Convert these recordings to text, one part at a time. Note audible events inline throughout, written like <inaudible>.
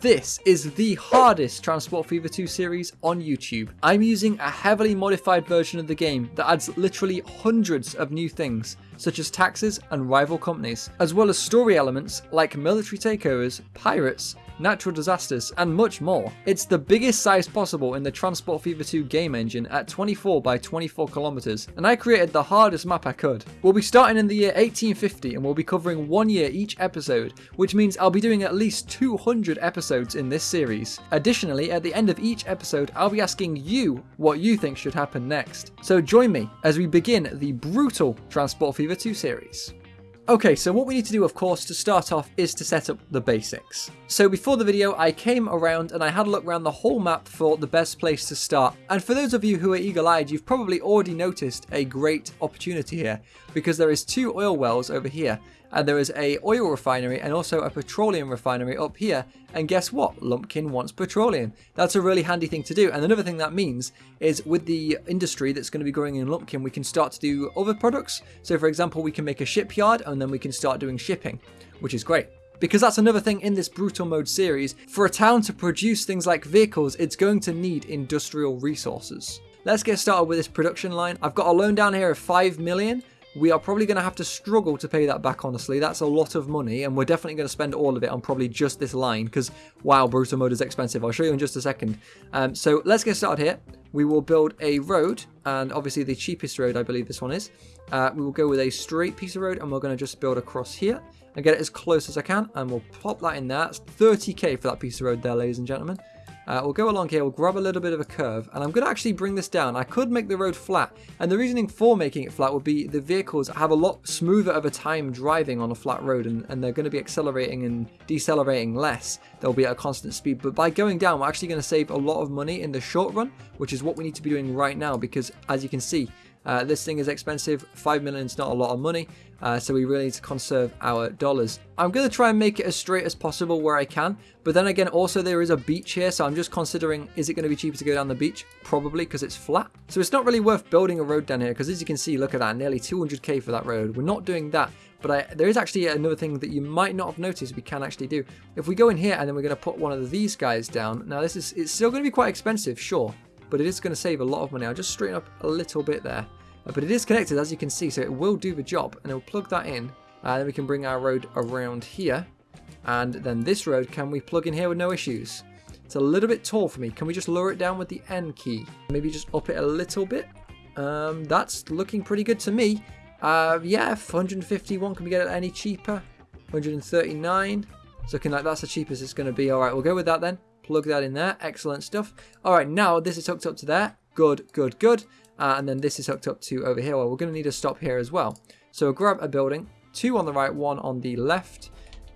This is the hardest Transport Fever 2 series on YouTube. I'm using a heavily modified version of the game that adds literally hundreds of new things, such as taxes and rival companies, as well as story elements like military takeovers, pirates, natural disasters, and much more. It's the biggest size possible in the Transport Fever 2 game engine at 24 by 24 kilometers, and I created the hardest map I could. We'll be starting in the year 1850 and we'll be covering one year each episode, which means I'll be doing at least 200 episodes in this series. Additionally, at the end of each episode, I'll be asking you what you think should happen next. So join me as we begin the brutal Transport Fever 2 series. Okay, so what we need to do, of course, to start off is to set up the basics. So before the video, I came around and I had a look around the whole map for the best place to start. And for those of you who are eagle-eyed, you've probably already noticed a great opportunity here because there is two oil wells over here and there is a oil refinery and also a petroleum refinery up here. And guess what? Lumpkin wants petroleum. That's a really handy thing to do. And another thing that means is with the industry that's going to be growing in lumpkin we can start to do other products. So for example we can make a shipyard and then we can start doing shipping which is great. Because that's another thing in this brutal mode series. For a town to produce things like vehicles it's going to need industrial resources. Let's get started with this production line. I've got a loan down here of 5 million we are probably going to have to struggle to pay that back, honestly. That's a lot of money, and we're definitely going to spend all of it on probably just this line, because, wow, Brutal Mode is expensive. I'll show you in just a second. Um, so let's get started here. We will build a road, and obviously the cheapest road, I believe this one is. Uh, we will go with a straight piece of road, and we're going to just build across here and get it as close as I can, and we'll pop that in there. It's 30k for that piece of road there, ladies and gentlemen. Uh, we'll go along here, we'll grab a little bit of a curve, and I'm going to actually bring this down. I could make the road flat, and the reasoning for making it flat would be the vehicles have a lot smoother of a time driving on a flat road, and, and they're going to be accelerating and decelerating less. They'll be at a constant speed, but by going down, we're actually going to save a lot of money in the short run, which is what we need to be doing right now, because as you can see, uh, this thing is expensive, 5 million is not a lot of money, uh, so we really need to conserve our dollars. I'm going to try and make it as straight as possible where I can, but then again also there is a beach here, so I'm just considering is it going to be cheaper to go down the beach? Probably because it's flat. So it's not really worth building a road down here, because as you can see, look at that, nearly 200k for that road. We're not doing that, but I, there is actually another thing that you might not have noticed we can actually do. If we go in here and then we're going to put one of these guys down, now this is it's still going to be quite expensive, sure, but it is going to save a lot of money. I'll just straighten up a little bit there. Uh, but it is connected as you can see, so it will do the job. And it'll plug that in. And uh, then we can bring our road around here. And then this road, can we plug in here with no issues? It's a little bit tall for me. Can we just lower it down with the N key? Maybe just up it a little bit? Um, that's looking pretty good to me. Uh, yeah, 151. Can we get it any cheaper? 139. It's looking like that's the cheapest it's going to be. All right, we'll go with that then. Plug that in there. Excellent stuff. All right, now this is hooked up to there. Good, good, good. Uh, and then this is hooked up to over here. Well, we're going to need a stop here as well. So grab a building, two on the right, one on the left.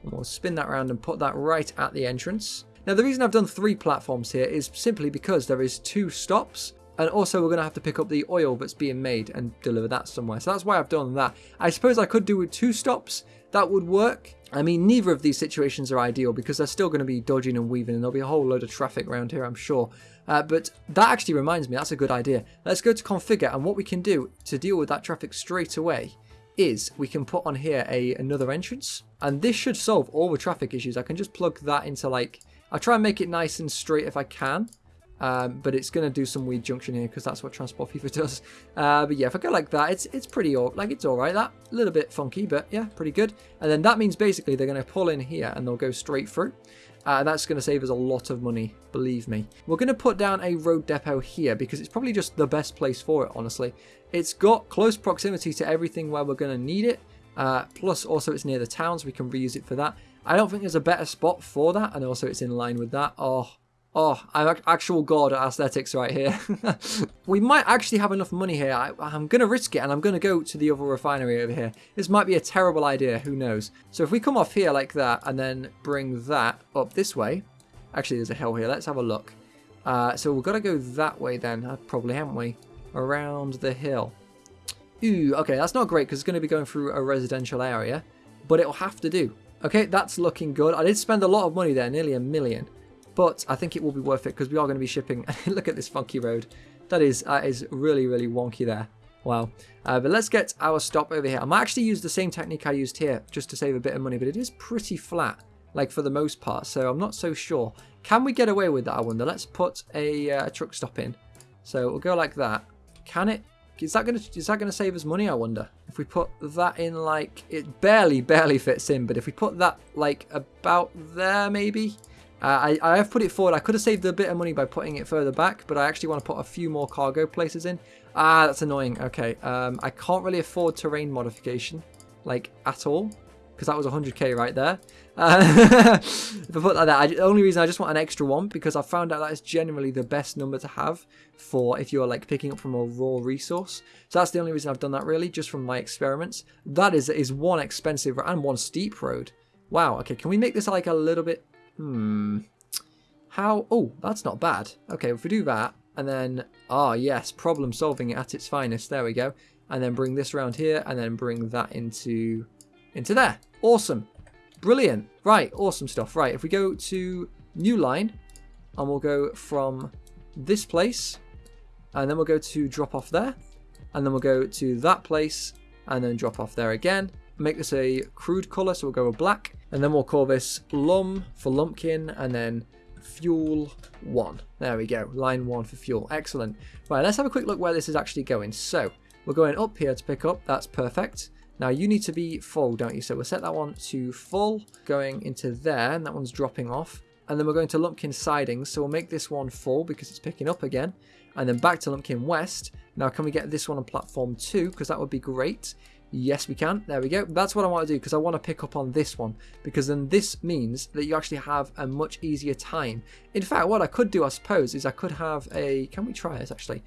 And we'll spin that around and put that right at the entrance. Now, the reason I've done three platforms here is simply because there is two stops. And also we're going to have to pick up the oil that's being made and deliver that somewhere. So that's why I've done that. I suppose I could do with two stops. That would work. I mean, neither of these situations are ideal because they're still going to be dodging and weaving and there'll be a whole load of traffic around here, I'm sure. Uh, but that actually reminds me, that's a good idea. Let's go to configure and what we can do to deal with that traffic straight away is we can put on here a another entrance and this should solve all the traffic issues. I can just plug that into like, I'll try and make it nice and straight if I can. Um, but it's going to do some weird junction here because that's what Transport Fever <laughs> does. Uh, but yeah, if I go like that, it's it's pretty, all, like it's all right. That a little bit funky, but yeah, pretty good. And then that means basically they're going to pull in here and they'll go straight through. Uh, that's going to save us a lot of money, believe me. We're going to put down a road depot here because it's probably just the best place for it, honestly. It's got close proximity to everything where we're going to need it. Uh, plus, also it's near the towns. We can reuse it for that. I don't think there's a better spot for that. And also it's in line with that. Oh, Oh, I'm actual god at aesthetics right here. <laughs> we might actually have enough money here. I, am going to risk it and I'm going to go to the other refinery over here. This might be a terrible idea, who knows. So if we come off here like that and then bring that up this way. Actually, there's a hill here. Let's have a look. Uh, so we've got to go that way then, uh, probably, haven't we? Around the hill. Ooh, okay, that's not great because it's going to be going through a residential area. But it'll have to do. Okay, that's looking good. I did spend a lot of money there, nearly a million. But I think it will be worth it because we are going to be shipping. <laughs> Look at this funky road. That is, really, really wonky there. Wow. Uh, but let's get our stop over here. I might actually use the same technique I used here just to save a bit of money, but it is pretty flat. like for the most part. So I'm not so sure. Can we get away with that, I wonder? Let's put a uh, truck stop in. So we'll go like that. Can it? Is that gonna is that gonna save us money? I wonder. If we put that in like it barely barely fits in, but if we put that like about there maybe. Uh, I, I have put it forward. I could have saved a bit of money by putting it further back, but I actually want to put a few more cargo places in. Ah, that's annoying. Okay, um, I can't really afford terrain modification, like at all because that was 100k right there. Uh, <laughs> if I put that, I, the only reason I just want an extra one because I found out that is generally the best number to have for if you're like picking up from a raw resource. So that's the only reason I've done that really, just from my experiments. That is is one expensive and one steep road. Wow. Okay, can we make this like a little bit? Hmm. How? Oh, that's not bad. Okay, if we do that and then ah yes, problem solving at its finest. There we go. And then bring this around here and then bring that into into there. Awesome. Brilliant. Right, awesome stuff. Right, if we go to new line, and we'll go from this place, and then we'll go to drop off there, and then we'll go to that place, and then drop off there again. Make this a crude color, so we'll go with black, and then we'll call this lum for lumpkin, and then fuel one. There we go, line one for fuel. Excellent. Right, let's have a quick look where this is actually going. So, we're going up here to pick up, that's perfect. Now you need to be full, don't you? So we'll set that one to full, going into there, and that one's dropping off. And then we're going to Lumpkin Sidings, so we'll make this one full because it's picking up again. And then back to Lumpkin West. Now can we get this one on platform 2? Because that would be great. Yes, we can. There we go. That's what I want to do because I want to pick up on this one because then this means that you actually have a much easier time. In fact, what I could do, I suppose, is I could have a... Can we try this, actually?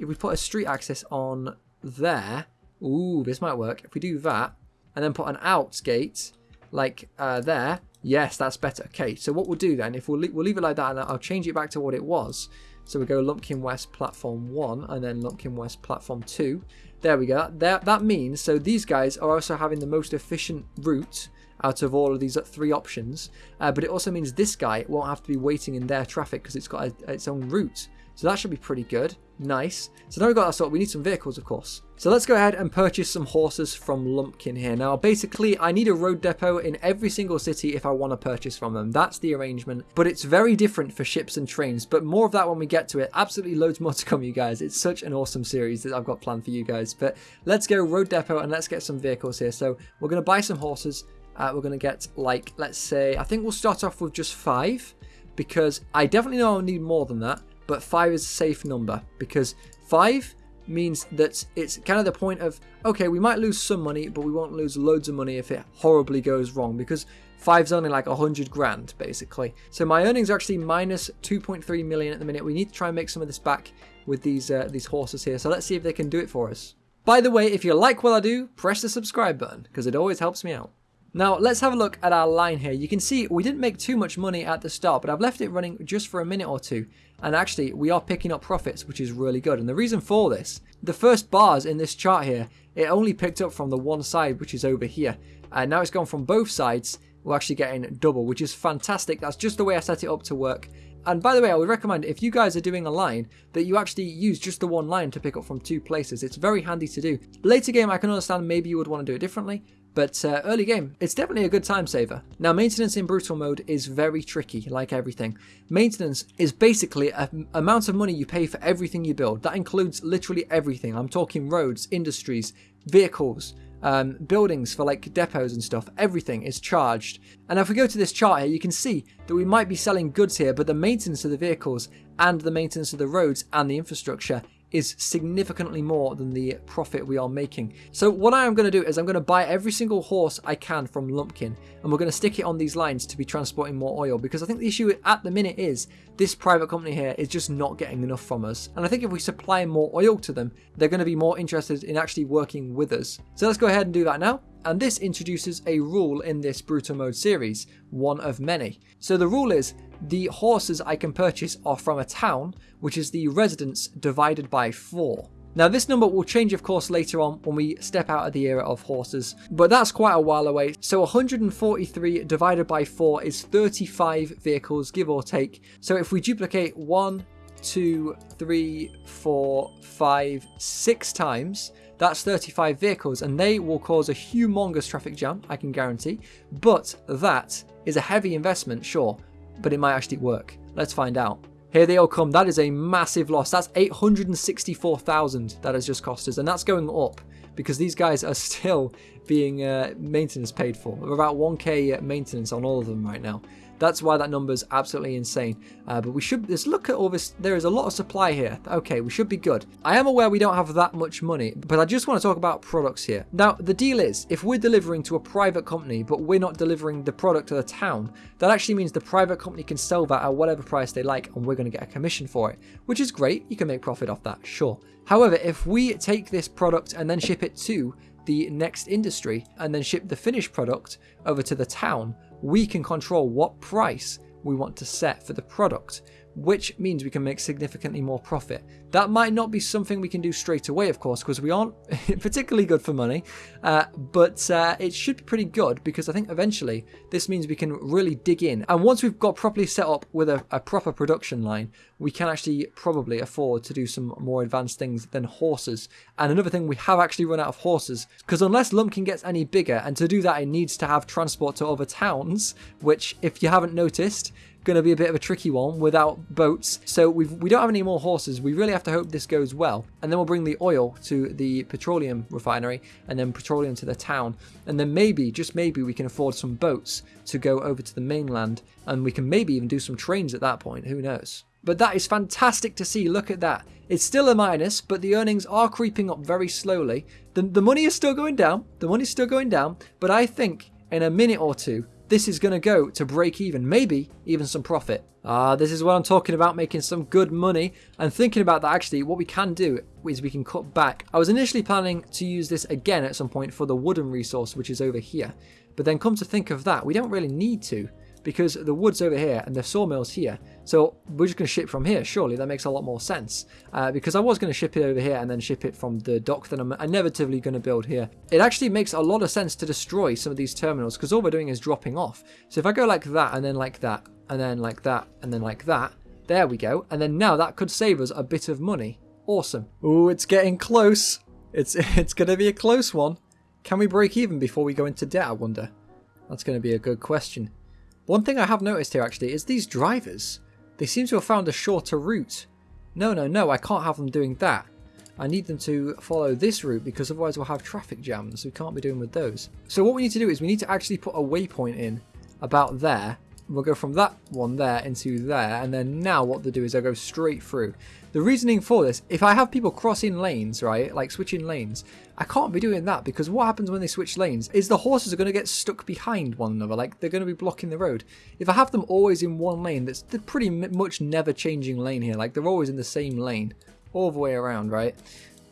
If we put a street access on there, Ooh, this might work. If we do that, and then put an out gate, like uh, there, yes, that's better. Okay, so what we'll do then, if we'll, le we'll leave it like that, and I'll change it back to what it was. So we go Lumpkin West Platform 1, and then Lumpkin West Platform 2. There we go. That, that means, so these guys are also having the most efficient route out of all of these three options. Uh, but it also means this guy won't have to be waiting in their traffic because it's got a, its own route. So that should be pretty good. Nice. So now we've got that sort, we need some vehicles, of course. So let's go ahead and purchase some horses from Lumpkin here. Now, basically, I need a road depot in every single city if I want to purchase from them. That's the arrangement. But it's very different for ships and trains. But more of that when we get to it. Absolutely loads more to come, you guys. It's such an awesome series that I've got planned for you guys. But let's go road depot and let's get some vehicles here. So we're going to buy some horses. Uh, we're going to get, like, let's say, I think we'll start off with just five. Because I definitely know I'll need more than that but 5 is a safe number because 5 means that it's kind of the point of okay we might lose some money but we won't lose loads of money if it horribly goes wrong because five's only like a hundred grand basically so my earnings are actually minus 2.3 million at the minute we need to try and make some of this back with these uh, these horses here so let's see if they can do it for us by the way if you like what i do press the subscribe button because it always helps me out now, let's have a look at our line here. You can see we didn't make too much money at the start, but I've left it running just for a minute or two. And actually, we are picking up profits, which is really good. And the reason for this, the first bars in this chart here, it only picked up from the one side, which is over here. And now it's gone from both sides. We're actually getting double, which is fantastic. That's just the way I set it up to work. And by the way, I would recommend if you guys are doing a line that you actually use just the one line to pick up from two places. It's very handy to do. Later game, I can understand maybe you would want to do it differently, but uh, early game, it's definitely a good time saver. Now, maintenance in brutal mode is very tricky, like everything. Maintenance is basically an amount of money you pay for everything you build. That includes literally everything. I'm talking roads, industries, vehicles, um, buildings for like depots and stuff, everything is charged. And if we go to this chart here, you can see that we might be selling goods here, but the maintenance of the vehicles and the maintenance of the roads and the infrastructure is significantly more than the profit we are making. So what I am going to do is I'm going to buy every single horse I can from Lumpkin and we're going to stick it on these lines to be transporting more oil because I think the issue at the minute is this private company here is just not getting enough from us. And I think if we supply more oil to them, they're going to be more interested in actually working with us. So let's go ahead and do that now. And this introduces a rule in this Brutal Mode series, one of many. So the rule is the horses I can purchase are from a town, which is the residents divided by 4. Now this number will change of course later on when we step out of the era of horses, but that's quite a while away. So 143 divided by 4 is 35 vehicles give or take. So if we duplicate 1, two, three, four, five, six times, That's 35 vehicles, and they will cause a humongous traffic jam, I can guarantee. But that is a heavy investment, sure, but it might actually work. Let's find out. Here they all come. That is a massive loss. That's 864,000 that has just cost us, and that's going up because these guys are <laughs> still being uh, maintenance paid for. We're about 1k maintenance on all of them right now. That's why that number is absolutely insane. Uh, but we should let's look at all this. There is a lot of supply here. Okay, we should be good. I am aware we don't have that much money, but I just want to talk about products here. Now, the deal is, if we're delivering to a private company, but we're not delivering the product to the town, that actually means the private company can sell that at whatever price they like, and we're going to get a commission for it, which is great. You can make profit off that, sure. However, if we take this product and then ship it to the next industry and then ship the finished product over to the town, we can control what price we want to set for the product which means we can make significantly more profit. That might not be something we can do straight away, of course, because we aren't <laughs> particularly good for money, uh, but uh, it should be pretty good because I think eventually this means we can really dig in. And once we've got properly set up with a, a proper production line, we can actually probably afford to do some more advanced things than horses. And another thing, we have actually run out of horses because unless Lumpkin gets any bigger, and to do that, it needs to have transport to other towns, which, if you haven't noticed, going to be a bit of a tricky one without boats. So we've, we don't have any more horses. We really have to hope this goes well. And then we'll bring the oil to the petroleum refinery and then petroleum to the town. And then maybe, just maybe, we can afford some boats to go over to the mainland. And we can maybe even do some trains at that point. Who knows? But that is fantastic to see. Look at that. It's still a minus, but the earnings are creeping up very slowly. The, the money is still going down. The money's still going down. But I think in a minute or two, this is going to go to break even, maybe even some profit. Uh, this is what I'm talking about, making some good money. And thinking about that, actually, what we can do is we can cut back. I was initially planning to use this again at some point for the wooden resource, which is over here. But then come to think of that, we don't really need to because the wood's over here and the sawmill's here. So we're just going to ship from here. Surely that makes a lot more sense. Uh, because I was going to ship it over here and then ship it from the dock that I'm inevitably going to build here. It actually makes a lot of sense to destroy some of these terminals because all we're doing is dropping off. So if I go like that and then like that and then like that and then like that, there we go. And then now that could save us a bit of money. Awesome. Ooh, it's getting close. It's, <laughs> it's going to be a close one. Can we break even before we go into debt, I wonder? That's going to be a good question. One thing I have noticed here actually is these drivers. They seem to have found a shorter route. No, no, no, I can't have them doing that. I need them to follow this route because otherwise we'll have traffic jams. We can't be doing with those. So what we need to do is we need to actually put a waypoint in about there We'll go from that one there into there, and then now what they'll do is they'll go straight through. The reasoning for this, if I have people crossing lanes, right, like switching lanes, I can't be doing that because what happens when they switch lanes is the horses are going to get stuck behind one another, like they're going to be blocking the road. If I have them always in one lane, that's the pretty much never changing lane here, like they're always in the same lane, all the way around, right?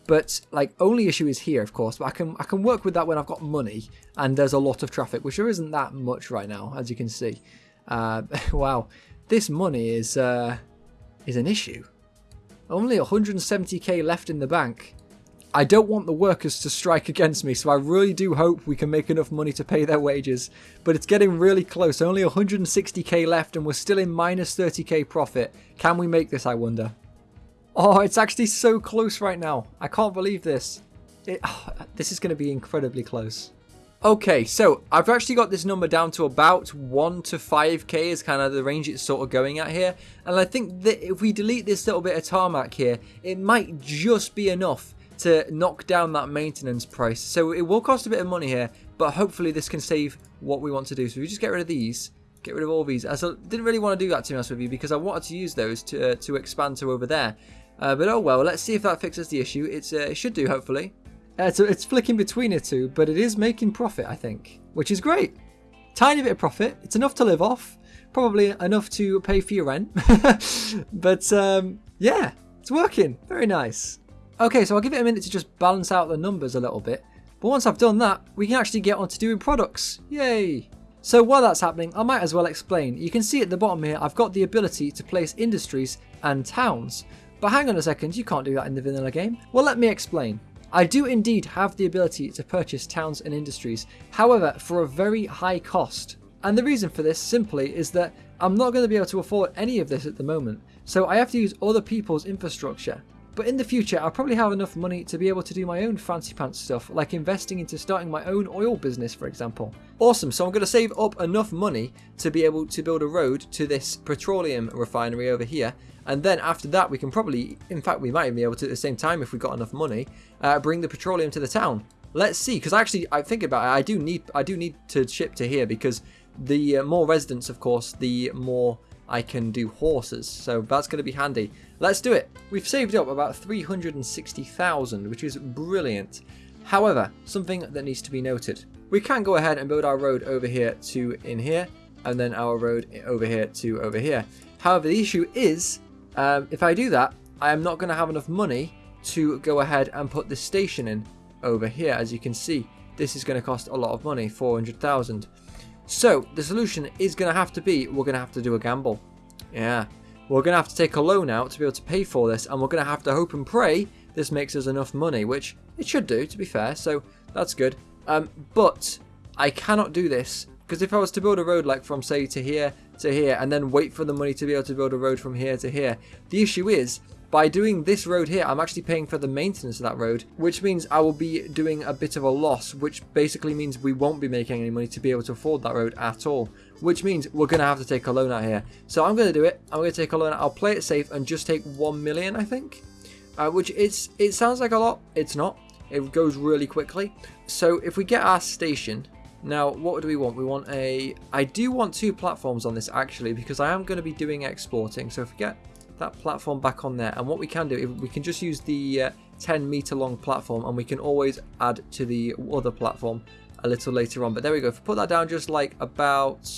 But like only issue is here, of course. But I can I can work with that when I've got money and there's a lot of traffic, which there isn't that much right now, as you can see. Uh, <laughs> wow, this money is uh, is an issue. Only 170k left in the bank. I don't want the workers to strike against me, so I really do hope we can make enough money to pay their wages. But it's getting really close. Only 160k left, and we're still in minus 30k profit. Can we make this, I wonder? Oh, it's actually so close right now. I can't believe this. It, oh, <sighs> this is going to be incredibly close. Okay, so I've actually got this number down to about 1 to 5k is kind of the range it's sort of going at here. And I think that if we delete this little bit of tarmac here, it might just be enough to knock down that maintenance price. So it will cost a bit of money here, but hopefully this can save what we want to do. So we just get rid of these, get rid of all these. I didn't really want to do that to be honest with you because I wanted to use those to, uh, to expand to over there. Uh, but oh well, let's see if that fixes the issue. It's, uh, it should do, hopefully. Uh, so it's flicking between the two, but it is making profit, I think, which is great. Tiny bit of profit. It's enough to live off. Probably enough to pay for your rent. <laughs> but um, yeah, it's working. Very nice. Okay, so I'll give it a minute to just balance out the numbers a little bit. But once I've done that, we can actually get on to doing products. Yay! So while that's happening, I might as well explain. You can see at the bottom here, I've got the ability to place industries and towns. But hang on a second, you can't do that in the vanilla game. Well, let me explain. I do indeed have the ability to purchase towns and industries, however, for a very high cost. And the reason for this simply is that I'm not going to be able to afford any of this at the moment, so I have to use other people's infrastructure. But in the future, I'll probably have enough money to be able to do my own fancy pants stuff, like investing into starting my own oil business, for example. Awesome, so I'm going to save up enough money to be able to build a road to this petroleum refinery over here. And then after that, we can probably, in fact, we might even be able to at the same time, if we got enough money, uh, bring the petroleum to the town. Let's see, because actually, I think about it, I do need, I do need to ship to here because the uh, more residents, of course, the more I can do horses. So that's going to be handy. Let's do it. We've saved up about 360,000, which is brilliant. However, something that needs to be noted. We can go ahead and build our road over here to in here, and then our road over here to over here. However, the issue is, um, if I do that, I am not going to have enough money to go ahead and put this station in over here. As you can see, this is going to cost a lot of money, 400,000. So the solution is going to have to be, we're going to have to do a gamble. Yeah, we're going to have to take a loan out to be able to pay for this, and we're going to have to hope and pray this makes us enough money, which it should do, to be fair, so that's good. Um, but I cannot do this, because if I was to build a road like from, say, to here to here, and then wait for the money to be able to build a road from here to here, the issue is, by doing this road here, I'm actually paying for the maintenance of that road, which means I will be doing a bit of a loss, which basically means we won't be making any money to be able to afford that road at all, which means we're going to have to take a loan out here. So I'm going to do it. I'm going to take a loan. I'll play it safe and just take 1 million, I think, uh, which it's it sounds like a lot. It's not. It goes really quickly. So if we get our station, now, what do we want? We want a... I do want two platforms on this, actually, because I am going to be doing exporting. So if we get that platform back on there. And what we can do, if we can just use the uh, 10 meter long platform and we can always add to the other platform a little later on. But there we go. If we put that down just like about,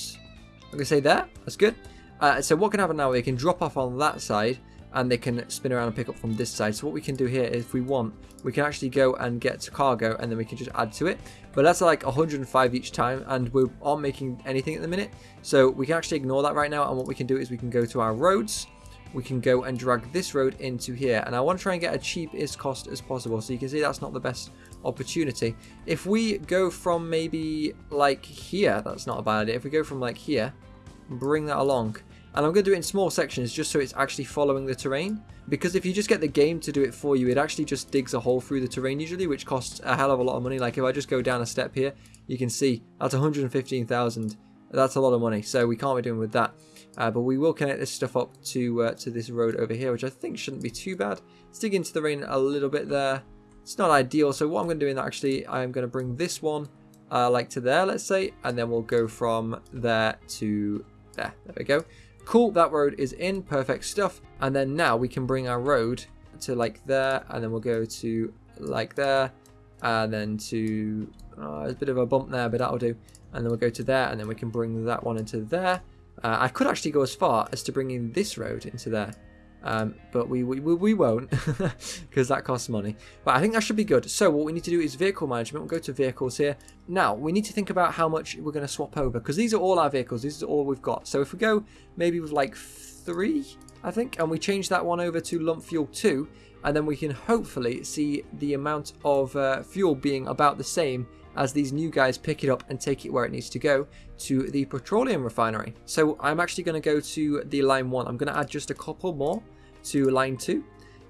I'm going to say there, that's good. Uh, so what can happen now, they can drop off on that side and they can spin around and pick up from this side. So what we can do here, if we want, we can actually go and get cargo and then we can just add to it. But that's like 105 each time and we aren't making anything at the minute. So we can actually ignore that right now and what we can do is we can go to our roads we can go and drag this road into here. And I want to try and get a cheapest cost as possible. So you can see that's not the best opportunity. If we go from maybe like here, that's not a bad idea. If we go from like here, bring that along. And I'm going to do it in small sections just so it's actually following the terrain. Because if you just get the game to do it for you, it actually just digs a hole through the terrain usually, which costs a hell of a lot of money. Like if I just go down a step here, you can see that's 115,000. That's a lot of money, so we can't be doing with that. Uh, but we will connect this stuff up to uh, to this road over here, which I think shouldn't be too bad. Let's dig into the rain a little bit there. It's not ideal, so what I'm going to do in that actually, I'm going to bring this one uh, like to there, let's say, and then we'll go from there to there. There we go. Cool, that road is in, perfect stuff. And then now we can bring our road to like there, and then we'll go to like there, and then to, oh, a bit of a bump there, but that'll do. And then we'll go to there, and then we can bring that one into there. Uh, I could actually go as far as to bring in this road into there. Um, but we, we, we won't <laughs> because that costs money. But I think that should be good. So what we need to do is vehicle management. We'll go to vehicles here. Now we need to think about how much we're going to swap over because these are all our vehicles. This is all we've got. So if we go maybe with like three, I think, and we change that one over to lump fuel 2 and then we can hopefully see the amount of uh, fuel being about the same as these new guys pick it up and take it where it needs to go to the petroleum refinery. So I'm actually going to go to the line 1. I'm going to add just a couple more to line 2.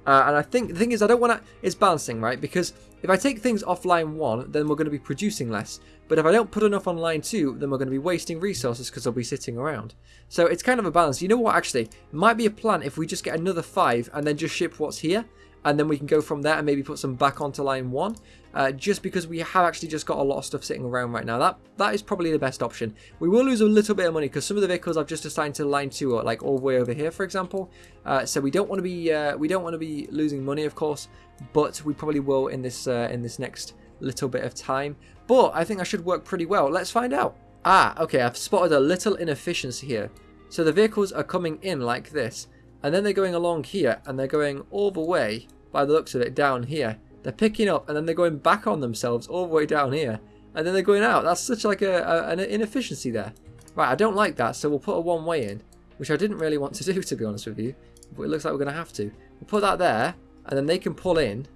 Uh, and I think the thing is, I don't want to. It's balancing, right? Because if I take things off line one, then we're going to be producing less. But if I don't put enough on line two, then we're going to be wasting resources because they'll be sitting around. So it's kind of a balance. You know what? Actually, might be a plan if we just get another five and then just ship what's here and then we can go from there and maybe put some back onto line one uh, just because we have actually just got a lot of stuff sitting around right now. That that is probably the best option. We will lose a little bit of money because some of the vehicles I've just assigned to line two are like all the way over here for example. Uh, so we don't want to be uh, we don't want to be losing money of course but we probably will in this uh, in this next little bit of time. But I think I should work pretty well. Let's find out. Ah okay I've spotted a little inefficiency here. So the vehicles are coming in like this and then they're going along here and they're going all the way, by the looks of it, down here. They're picking up and then they're going back on themselves all the way down here. And then they're going out. That's such like a, a an inefficiency there. Right, I don't like that, so we'll put a one way in. Which I didn't really want to <laughs> do, to be honest with you. But it looks like we're going to have to. We'll put that there, and then they can pull in.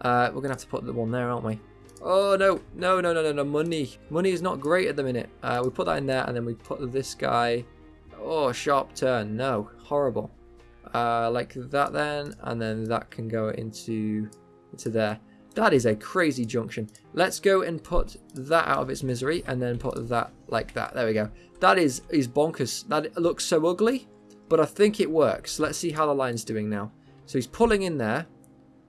Uh, we're going to have to put the one there, aren't we? Oh, no. No, no, no, no, no. Money. Money is not great at the minute. Uh, we put that in there, and then we put this guy... Oh, sharp turn. No. Horrible. Uh, like that then, and then that can go into, into there. That is a crazy junction. Let's go and put that out of its misery and then put that like that. There we go. That is, is bonkers. That looks so ugly, but I think it works. Let's see how the line's doing now. So he's pulling in there.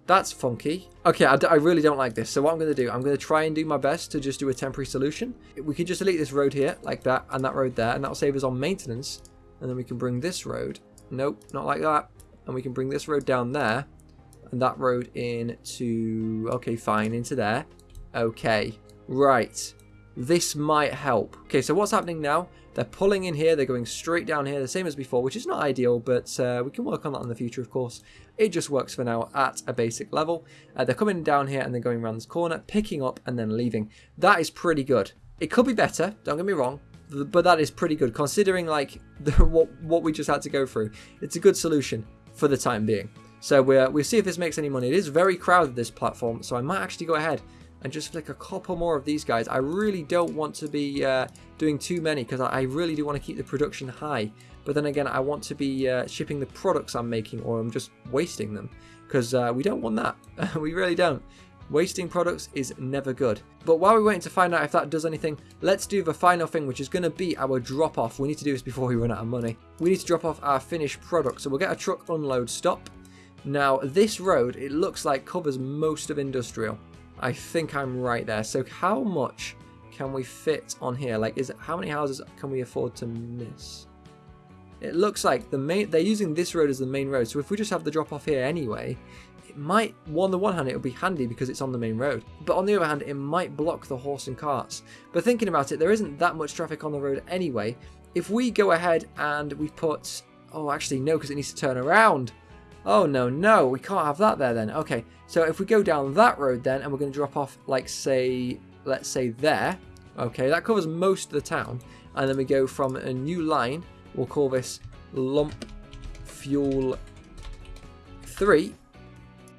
That's funky. Okay, I, I really don't like this. So what I'm going to do, I'm going to try and do my best to just do a temporary solution. We could just delete this road here, like that, and that road there, and that'll save us on maintenance. And then we can bring this road. Nope, not like that. And we can bring this road down there and that road into, okay, fine, into there. Okay, right. This might help. Okay, so what's happening now? They're pulling in here, they're going straight down here, the same as before, which is not ideal, but uh, we can work on that in the future, of course. It just works for now at a basic level. Uh, they're coming down here and they're going around this corner, picking up and then leaving. That is pretty good. It could be better, don't get me wrong, but that is pretty good considering like <laughs> the, what what we just had to go through. It's a good solution for the time being. So we'll, we'll see if this makes any money. It is very crowded, this platform, so I might actually go ahead and just flick a couple more of these guys. I really don't want to be uh, doing too many because I, I, really do want to keep the production high. But then again, I want to be uh, shipping the products I'm making or I'm just wasting them because uh, we don't want that. <laughs> we really don't. Wasting products is never good. But while we're waiting to find out if that does anything, let's do the final thing, which is going to be our drop off. We need to do this before we run out of money. We need to drop off our finished product. So we'll get a truck unload stop. Now, this road, it looks like covers most of industrial. I think I'm right there. So how much can we fit on here? Like, is it, how many houses can we afford to miss? It looks like the main they're using this road as the main road. So if we just have the drop off here anyway, might, on the one hand, it would be handy because it's on the main road. But on the other hand, it might block the horse and carts. But thinking about it, there isn't that much traffic on the road anyway. If we go ahead and we put, oh, actually no, because it needs to turn around. Oh, no, no, we can't have that there then. Okay, so if we go down that road then, and we're going to drop off, like, say, let's say there. Okay, that covers most of the town. And then we go from a new line. We'll call this Lump Fuel 3.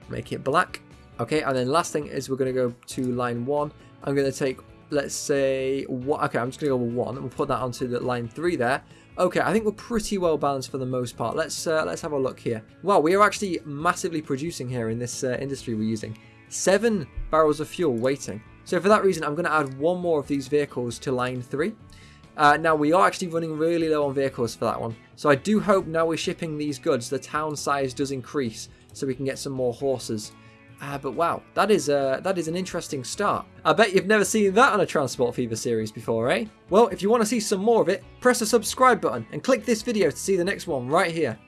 Make it black. Okay, and then last thing is we're going to go to line 1. I'm going to take, let's say, what? okay, I'm just going to go with 1. We'll put that onto the line 3 there. Okay, I think we're pretty well balanced for the most part. Let's uh, let's have a look here. Wow, we are actually massively producing here in this uh, industry we're using. Seven barrels of fuel waiting. So for that reason, I'm going to add one more of these vehicles to line three. Uh, now, we are actually running really low on vehicles for that one. So I do hope now we're shipping these goods, the town size does increase so we can get some more horses. Uh, but wow, that is uh, that is an interesting start. I bet you've never seen that on a Transport Fever series before, eh? Well, if you want to see some more of it, press the subscribe button and click this video to see the next one right here.